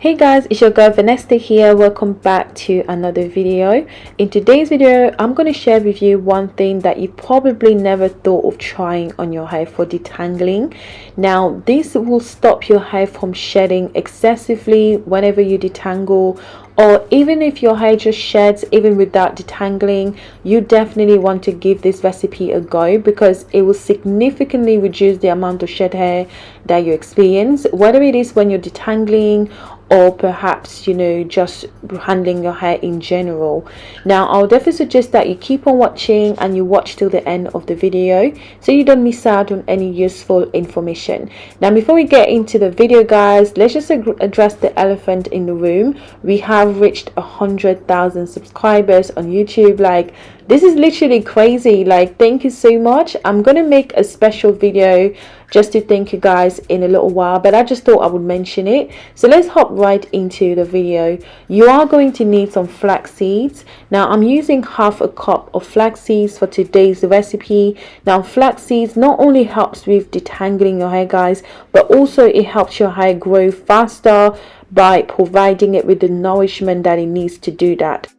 hey guys it's your girl Vanessa here. Welcome back to another video. In today's video i'm going to share with you one thing that you probably never thought of trying on your hair for detangling. Now this will stop your hair from shedding excessively whenever you detangle or even if your hair just sheds even without detangling you definitely want to give this recipe a go because it will significantly reduce the amount of shed hair that you experience whether it is when you're detangling or perhaps you know just handling your hair in general. Now i'll definitely suggest that you keep on watching and you watch till the end of the video so you don't miss out on any useful information. Now before we get into the video guys let's just address the elephant in the room. We have reached a hundred thousand subscribers on youtube like this is literally crazy. Like thank you so much. I'm gonna make a special video just to thank you guys in a little while but i just thought i would mention it. So let's hop right into the video. You are going to need some flax seeds. Now i'm using half a cup of flax seeds for today's recipe. Now flax seeds not only helps with detangling your hair guys but also it helps your hair grow faster by providing it with the nourishment that it needs to do that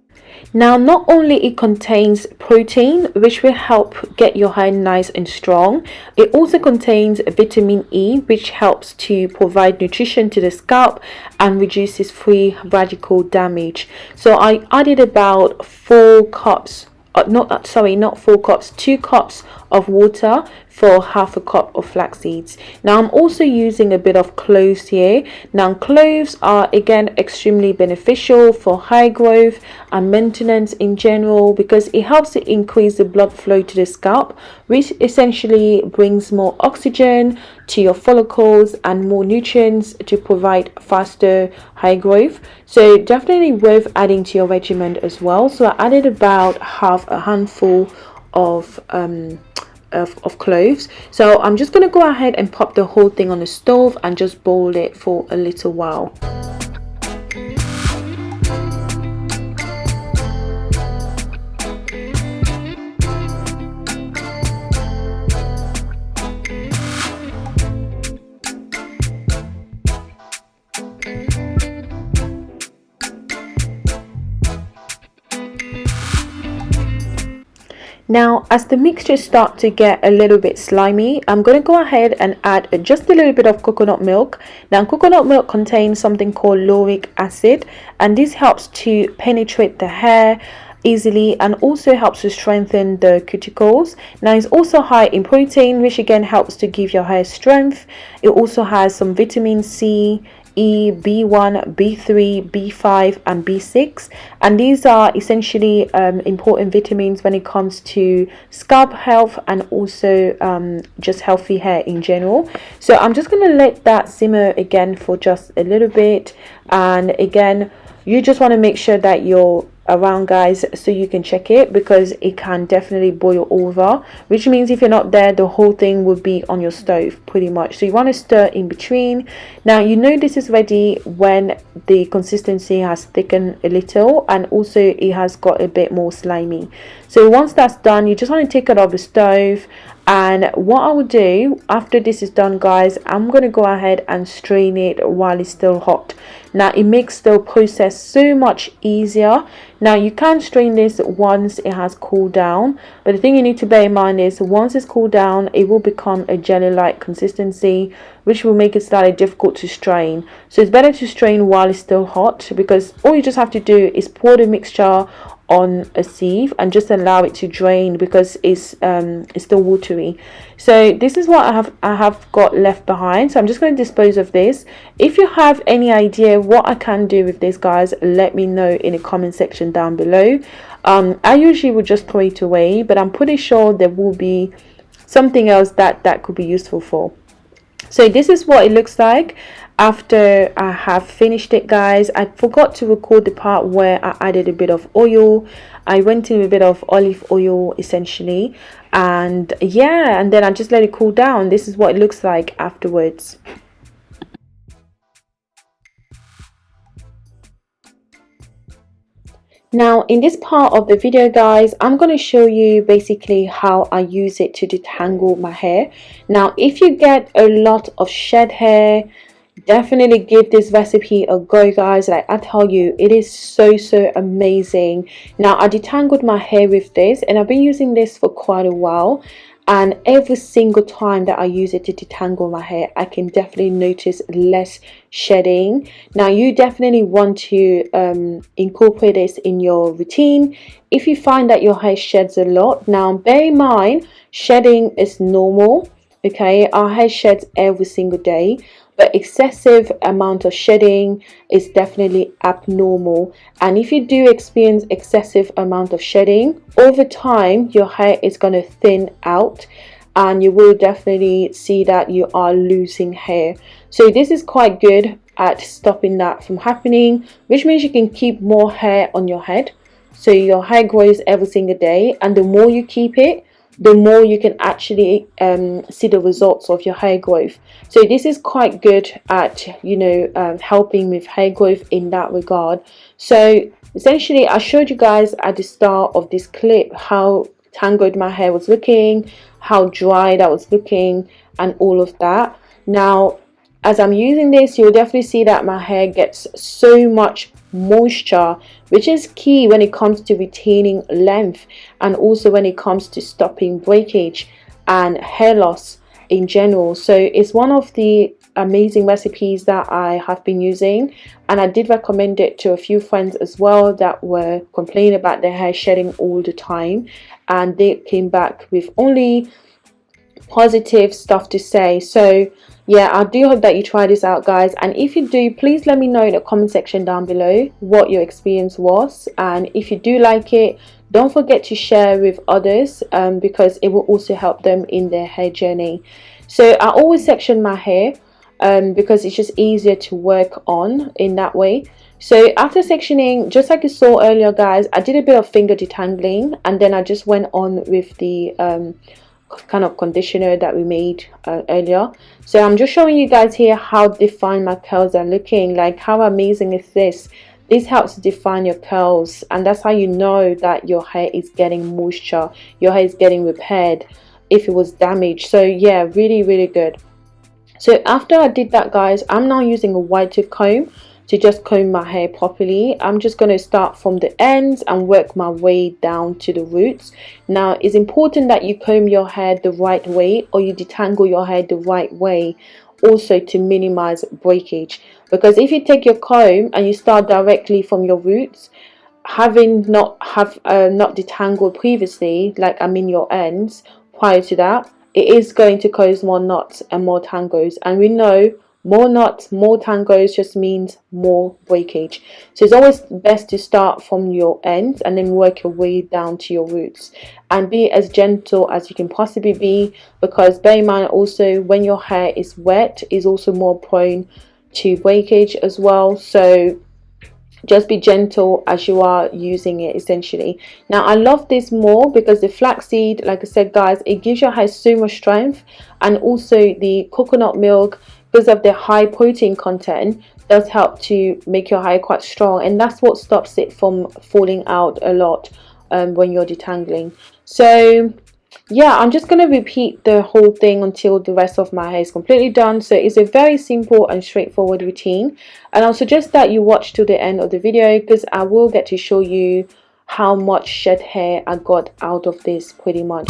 now not only it contains protein which will help get your hair nice and strong it also contains vitamin e which helps to provide nutrition to the scalp and reduces free radical damage. So i added about four cups uh, not uh, sorry not four cups two cups of water for half a cup of flax seeds. Now i'm also using a bit of cloves here. Now cloves are again extremely beneficial for hair growth and maintenance in general because it helps to increase the blood flow to the scalp which essentially brings more oxygen to your follicles and more nutrients to provide faster hair growth. So definitely worth adding to your regimen as well. So i added about half a handful of um of, of cloves. So i'm just to go ahead and pop the whole thing on the stove and just boil it for a little while Now, as the mixture start to get a little bit slimy, I'm going to go ahead and add just a little bit of coconut milk. Now, coconut milk contains something called lauric acid and this helps to penetrate the hair easily and also helps to strengthen the cuticles now it's also high in protein which again helps to give your hair strength it also has some vitamin c E, B1, B3, B5 and B6 and these are essentially um, important vitamins when it comes to scalp health and also um, just healthy hair in general. So I'm just going to let that simmer again for just a little bit. And again you just want to make sure that your around guys so you can check it because it can definitely boil over which means if you're not there the whole thing will be on your stove pretty much. So you want to stir in between. Now you know this is ready when the consistency has thickened a little and also it has got a bit more slimy. So once that's done you just want to take it off the stove and what I will do after this is done guys I'm to go ahead and strain it while it's still hot. Now it makes the process so much easier. Now you can strain this once it has cooled down but the thing you need to bear in mind is once it's cooled down it will become a jelly like consistency which will make it slightly difficult to strain. So it's better to strain while it's still hot because all you just have to do is pour the mixture on a sieve and just allow it to drain because it's um it's still watery. So this is what i have i have got left behind. So i'm just going to dispose of this. If you have any idea what i can do with this guys let me know in the comment section down below. Um i usually would just throw it away but i'm pretty sure there will be something else that that could be useful for. So this is what it looks like after I have finished it guys I forgot to record the part where I added a bit of oil. I went in with a bit of olive oil essentially. And yeah and then I just let it cool down. This is what it looks like afterwards. Now in this part of the video guys i'm going to show you basically how i use it to detangle my hair. Now if you get a lot of shed hair definitely give this recipe a go guys. Like i tell you it is so so amazing. Now i detangled my hair with this and i've been using this for quite a while. And every single time that I use it to detangle my hair I can definitely notice less shedding. Now you definitely want to um, incorporate this in your routine if you find that your hair sheds a lot. Now bear in mind shedding is normal okay? Our hair sheds every single day but excessive amount of shedding is definitely abnormal. And if you do experience excessive amount of shedding over time your hair is going to thin out and you will definitely see that you are losing hair. So this is quite good at stopping that from happening which means you can keep more hair on your head. So your hair grows every single day and the more you keep it the more you can actually um, see the results of your hair growth. So this is quite good at you know um, helping with hair growth in that regard. So essentially I showed you guys at the start of this clip how tangled my hair was looking how dry that was looking and all of that. Now as I'm using this you'll definitely see that my hair gets so much moisture which is key when it comes to retaining length and also when it comes to stopping breakage and hair loss in general. So it's one of the amazing recipes that I have been using and I did recommend it to a few friends as well that were complaining about their hair shedding all the time and they came back with only positive stuff to say. So yeah i do hope that you try this out guys. And if you do please let me know in the comment section down below what your experience was. And if you do like it don't forget to share with others um, because it will also help them in their hair journey. So i always section my hair um, because it's just easier to work on in that way. So after sectioning just like you saw earlier guys i did a bit of finger detangling and then i just went on with the um, kind of conditioner that we made uh, earlier. So i'm just showing you guys here how defined my curls are looking like how amazing is this? This helps define your curls and that's how you know that your hair is getting moisture your hair is getting repaired if it was damaged. So yeah really really good. So after i did that guys i'm now using a white tooth comb to just comb my hair properly. I'm just going to start from the ends and work my way down to the roots. Now it's important that you comb your hair the right way or you detangle your hair the right way also to minimize breakage. Because if you take your comb and you start directly from your roots having not have uh, not detangled previously like I mean your ends prior to that it is going to cause more knots and more tangles. And we know more knots, more tangos just means more breakage. So it's always best to start from your ends and then work your way down to your roots. And be as gentle as you can possibly be because bear in mind also when your hair is wet is also more prone to breakage as well. So just be gentle as you are using it essentially now i love this more because the flaxseed like i said guys it gives your hair so much strength and also the coconut milk because of the high protein content does help to make your hair quite strong and that's what stops it from falling out a lot um, when you're detangling. So yeah i'm just going to repeat the whole thing until the rest of my hair is completely done. So it's a very simple and straightforward routine and i'll suggest that you watch to the end of the video because i will get to show you how much shed hair i got out of this pretty much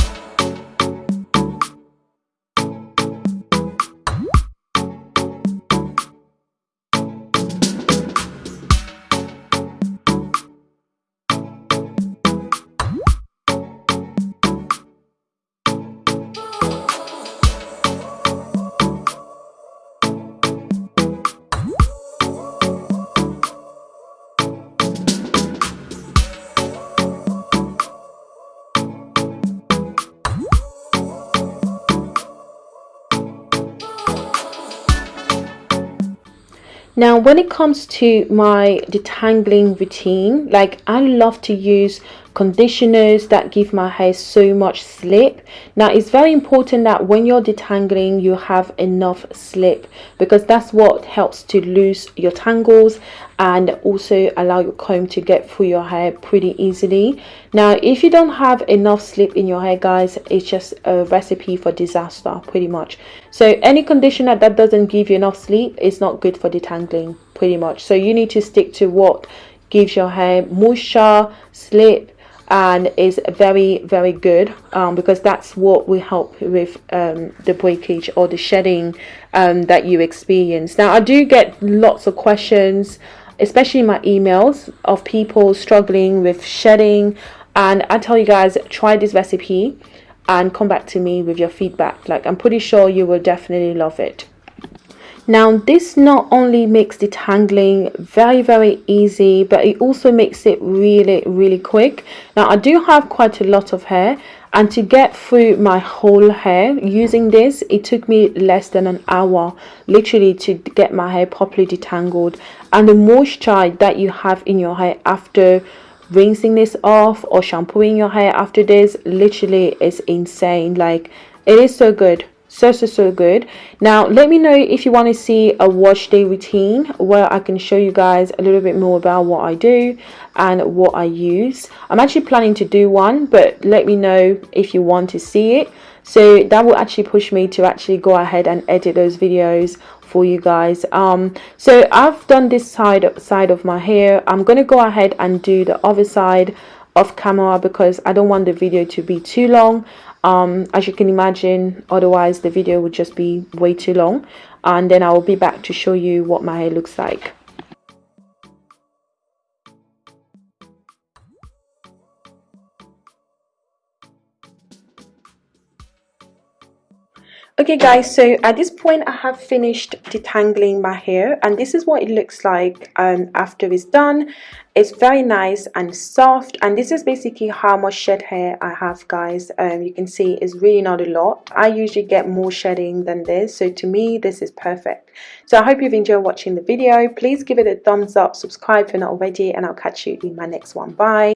now when it comes to my detangling routine like I love to use conditioners that give my hair so much slip. Now it's very important that when you're detangling you have enough slip because that's what helps to lose your tangles and also allow your comb to get through your hair pretty easily. Now if you don't have enough slip in your hair guys it's just a recipe for disaster pretty much. So any conditioner that doesn't give you enough sleep is not good for detangling pretty much. So you need to stick to what gives your hair moisture slip and is very very good um, because that's what will help with um, the breakage or the shedding um, that you experience. Now I do get lots of questions especially my emails of people struggling with shedding. And I tell you guys try this recipe and come back to me with your feedback. Like I'm pretty sure you will definitely love it now this not only makes detangling very very easy but it also makes it really really quick. Now I do have quite a lot of hair and to get through my whole hair using this it took me less than an hour literally to get my hair properly detangled. And the moisture that you have in your hair after rinsing this off or shampooing your hair after this literally is insane. Like it is so good so so so good. Now let me know if you want to see a wash day routine where i can show you guys a little bit more about what i do and what i use. I'm actually planning to do one but let me know if you want to see it. So that will actually push me to actually go ahead and edit those videos for you guys. Um so i've done this side side of my hair. I'm gonna go ahead and do the other side off camera because i don't want the video to be too long. Um, as you can imagine otherwise the video would just be way too long. And then I will be back to show you what my hair looks like okay guys so at this point I have finished detangling my hair and this is what it looks like um, after it's done. It's very nice and soft and this is basically how much shed hair I have guys. Um, you can see it's really not a lot. I usually get more shedding than this so to me this is perfect. So I hope you've enjoyed watching the video. Please give it a thumbs up subscribe if you're not already and I'll catch you in my next one. Bye